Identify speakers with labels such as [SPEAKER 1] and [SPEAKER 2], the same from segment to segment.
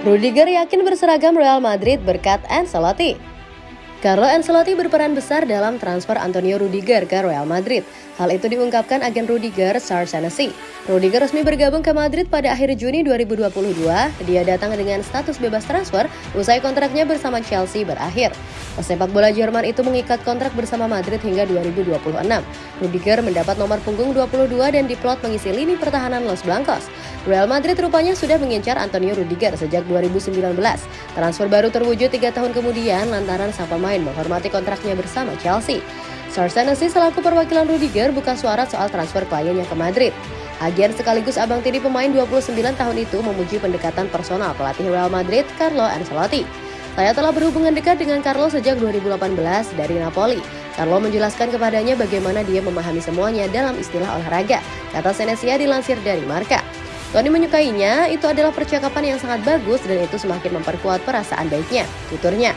[SPEAKER 1] Rudiger yakin berseragam Real Madrid berkat Ancelotti. Carlo Ancelotti berperan besar dalam transfer Antonio Rudiger ke Real Madrid. Hal itu diungkapkan agen Rudiger, Sar Senesi. Rudiger resmi bergabung ke Madrid pada akhir Juni 2022. Dia datang dengan status bebas transfer usai kontraknya bersama Chelsea berakhir. Pesepak bola Jerman itu mengikat kontrak bersama Madrid hingga 2026. Rudiger mendapat nomor punggung 22 dan diplot mengisi lini pertahanan Los Blancos. Real Madrid rupanya sudah mengincar Antonio Rudiger sejak 2019. Transfer baru terwujud tiga tahun kemudian lantaran sang pemain menghormati kontraknya bersama Chelsea. Sarsanasi selaku perwakilan Rudiger buka suara soal transfer kliennya ke Madrid. Agen sekaligus abang tiri pemain 29 tahun itu memuji pendekatan personal pelatih Real Madrid, Carlo Ancelotti. Saya telah berhubungan dekat dengan Carlo sejak 2018 dari Napoli. Carlo menjelaskan kepadanya bagaimana dia memahami semuanya dalam istilah olahraga, kata Senesia dilansir dari Marka. Tony menyukainya, itu adalah percakapan yang sangat bagus dan itu semakin memperkuat perasaan baiknya, tuturnya.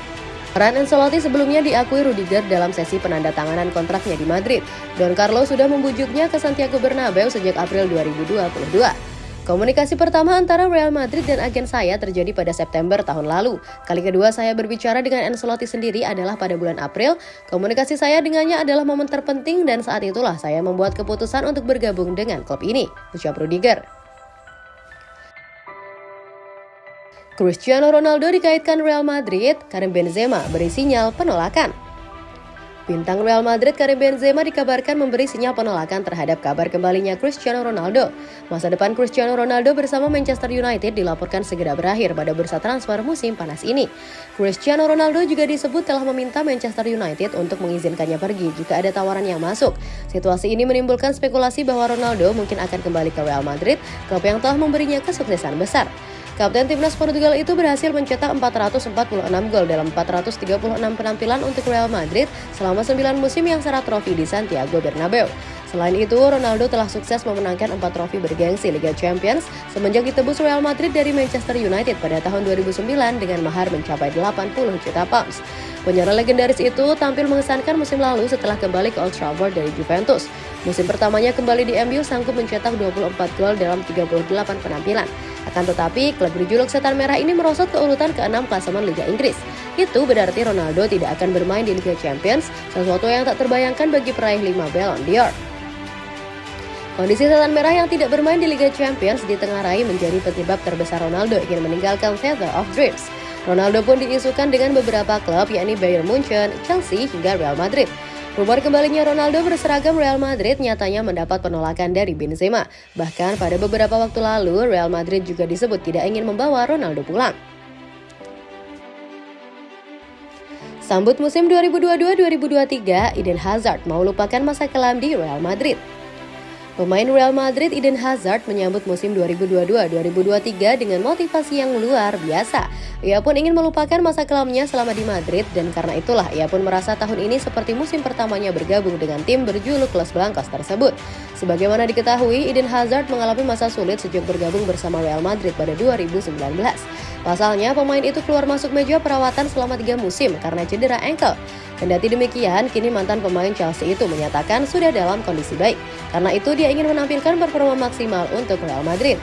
[SPEAKER 1] Peran Ancelotti sebelumnya diakui Rudiger dalam sesi penandatanganan kontraknya di Madrid. Don Carlo sudah membujuknya ke Santiago Bernabeu sejak April 2022. Komunikasi pertama antara Real Madrid dan agen saya terjadi pada September tahun lalu. Kali kedua saya berbicara dengan Ancelotti sendiri adalah pada bulan April. Komunikasi saya dengannya adalah momen terpenting dan saat itulah saya membuat keputusan untuk bergabung dengan klub ini, ucap Rudiger. Cristiano Ronaldo dikaitkan Real Madrid, Karim Benzema beri sinyal penolakan. Bintang Real Madrid Karim Benzema dikabarkan memberi sinyal penolakan terhadap kabar kembalinya Cristiano Ronaldo. Masa depan Cristiano Ronaldo bersama Manchester United dilaporkan segera berakhir pada bursa transfer musim panas ini. Cristiano Ronaldo juga disebut telah meminta Manchester United untuk mengizinkannya pergi jika ada tawaran yang masuk. Situasi ini menimbulkan spekulasi bahwa Ronaldo mungkin akan kembali ke Real Madrid, klub yang telah memberinya kesuksesan besar. Kapten timnas Portugal itu berhasil mencetak 446 gol dalam 436 penampilan untuk Real Madrid selama 9 musim yang syarat trofi di Santiago Bernabeu. Selain itu, Ronaldo telah sukses memenangkan 4 trofi bergengsi Liga Champions semenjak ditebus Real Madrid dari Manchester United pada tahun 2009 dengan mahar mencapai 80 juta pounds. Penyerang legendaris itu tampil mengesankan musim lalu setelah kembali ke Old Trafford dari Juventus. Musim pertamanya kembali di MU sanggup mencetak 24 gol dalam 38 penampilan. Akan tetapi, klub berjuluk Setan Merah ini merosot ke urutan ke-6 klasemen Liga Inggris. Itu berarti Ronaldo tidak akan bermain di Liga Champions, sesuatu yang tak terbayangkan bagi peraih 5 Ballon d'Or. Kondisi Setan Merah yang tidak bermain di Liga Champions ditengarai menjadi penyebab terbesar Ronaldo ingin meninggalkan Theater of Dreams. Ronaldo pun diisukan dengan beberapa klub yakni Bayern Munchen, Chelsea, hingga Real Madrid. Rumor kembalinya Ronaldo berseragam Real Madrid nyatanya mendapat penolakan dari Benzema. Bahkan pada beberapa waktu lalu, Real Madrid juga disebut tidak ingin membawa Ronaldo pulang. Sambut musim 2022-2023, Eden Hazard mau lupakan masa kelam di Real Madrid. Pemain Real Madrid Eden Hazard menyambut musim 2022-2023 dengan motivasi yang luar biasa. Ia pun ingin melupakan masa kelamnya selama di Madrid dan karena itulah ia pun merasa tahun ini seperti musim pertamanya bergabung dengan tim berjuluk Los Blancos tersebut. Sebagaimana diketahui, Eden Hazard mengalami masa sulit sejak bergabung bersama Real Madrid pada 2019. Pasalnya, pemain itu keluar masuk meja perawatan selama tiga musim karena cedera ankle. Kendati demikian, kini mantan pemain Chelsea itu menyatakan sudah dalam kondisi baik. Karena itu dia ingin menampilkan performa maksimal untuk Real Madrid.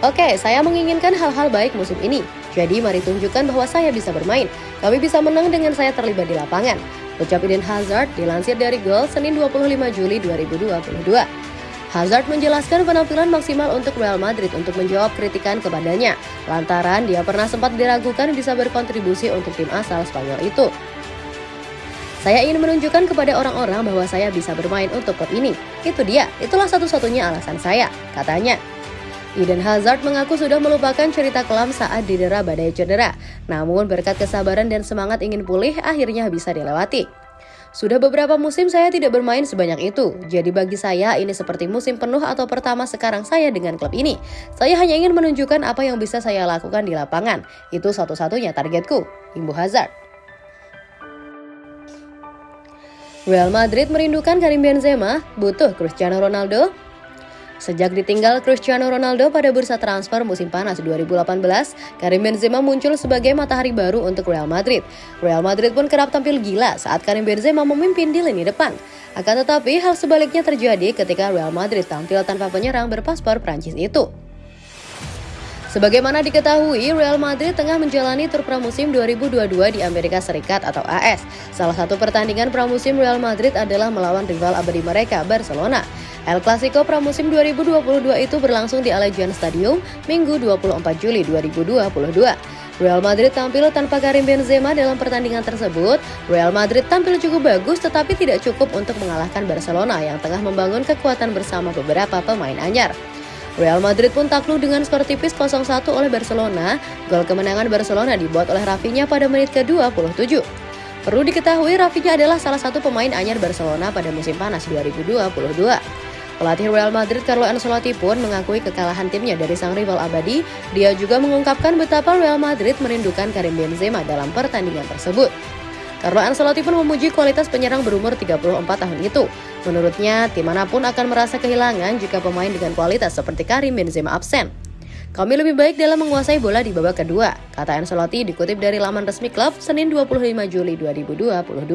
[SPEAKER 1] Oke, saya menginginkan hal-hal baik musim ini. Jadi mari tunjukkan bahwa saya bisa bermain. Kami bisa menang dengan saya terlibat di lapangan. Ucap Eden Hazard dilansir dari Gol Senin 25 Juli 2022. Hazard menjelaskan penampilan maksimal untuk Real Madrid untuk menjawab kritikan kepadanya, lantaran dia pernah sempat diragukan bisa berkontribusi untuk tim asal Spanyol itu. Saya ingin menunjukkan kepada orang-orang bahwa saya bisa bermain untuk klub ini. Itu dia, itulah satu-satunya alasan saya, katanya. Eden Hazard mengaku sudah melupakan cerita kelam saat didera badai cedera. Namun berkat kesabaran dan semangat ingin pulih, akhirnya bisa dilewati. Sudah beberapa musim saya tidak bermain sebanyak itu, jadi bagi saya ini seperti musim penuh atau pertama sekarang saya dengan klub ini. Saya hanya ingin menunjukkan apa yang bisa saya lakukan di lapangan. Itu satu-satunya targetku, Imbu Hazard. Real Madrid merindukan Karim Benzema, butuh Cristiano Ronaldo. Sejak ditinggal Cristiano Ronaldo pada bursa transfer musim panas 2018, Karim Benzema muncul sebagai matahari baru untuk Real Madrid. Real Madrid pun kerap tampil gila saat Karim Benzema memimpin di lini depan. Akan tetapi, hal sebaliknya terjadi ketika Real Madrid tampil tanpa penyerang berpaspor Prancis itu. Sebagaimana diketahui, Real Madrid tengah menjalani tur pramusim 2022 di Amerika Serikat atau AS. Salah satu pertandingan pramusim Real Madrid adalah melawan rival abadi mereka, Barcelona. El Clasico pramusim 2022 itu berlangsung di Allegiant Stadium Minggu 24 Juli 2022. Real Madrid tampil tanpa Karim Benzema dalam pertandingan tersebut. Real Madrid tampil cukup bagus tetapi tidak cukup untuk mengalahkan Barcelona yang tengah membangun kekuatan bersama beberapa pemain anyar. Real Madrid pun takluk dengan skor tipis 0-1 oleh Barcelona. Gol kemenangan Barcelona dibuat oleh Rafinha pada menit ke-27. Perlu diketahui Rafinha adalah salah satu pemain anyar Barcelona pada musim panas 2022. Pelatih Real Madrid Carlo Ancelotti pun mengakui kekalahan timnya dari sang rival abadi. Dia juga mengungkapkan betapa Real Madrid merindukan Karim Benzema dalam pertandingan tersebut. Carlo Ancelotti pun memuji kualitas penyerang berumur 34 tahun itu. Menurutnya, tim mana pun akan merasa kehilangan jika pemain dengan kualitas seperti Karim Benzema absen. Kami lebih baik dalam menguasai bola di babak kedua, kata Ancelotti dikutip dari laman resmi klub Senin 25 Juli 2022.